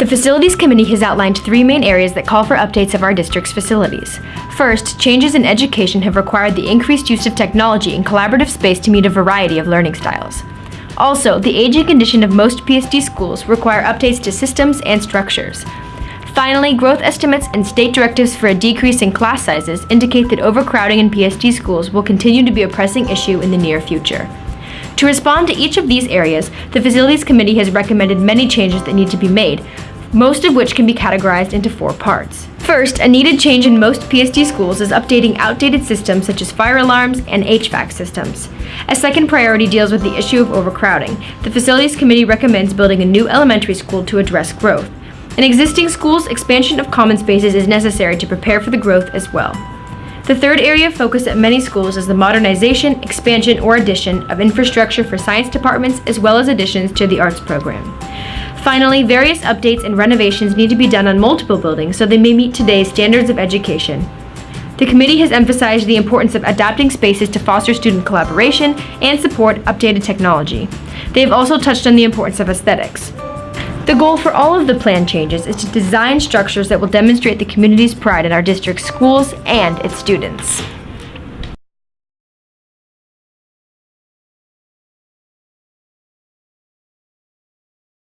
The Facilities Committee has outlined three main areas that call for updates of our district's facilities. First, changes in education have required the increased use of technology and collaborative space to meet a variety of learning styles. Also, the aging condition of most PSD schools require updates to systems and structures. Finally, growth estimates and state directives for a decrease in class sizes indicate that overcrowding in PSD schools will continue to be a pressing issue in the near future. To respond to each of these areas, the Facilities Committee has recommended many changes that need to be made, most of which can be categorized into four parts. First, a needed change in most PSD schools is updating outdated systems such as fire alarms and HVAC systems. A second priority deals with the issue of overcrowding. The Facilities Committee recommends building a new elementary school to address growth. In existing schools, expansion of common spaces is necessary to prepare for the growth as well. The third area of focus at many schools is the modernization, expansion, or addition of infrastructure for science departments as well as additions to the arts program. Finally, various updates and renovations need to be done on multiple buildings so they may meet today's standards of education. The committee has emphasized the importance of adapting spaces to foster student collaboration and support updated technology. They have also touched on the importance of aesthetics. The goal for all of the plan changes is to design structures that will demonstrate the community's pride in our district's schools and its students.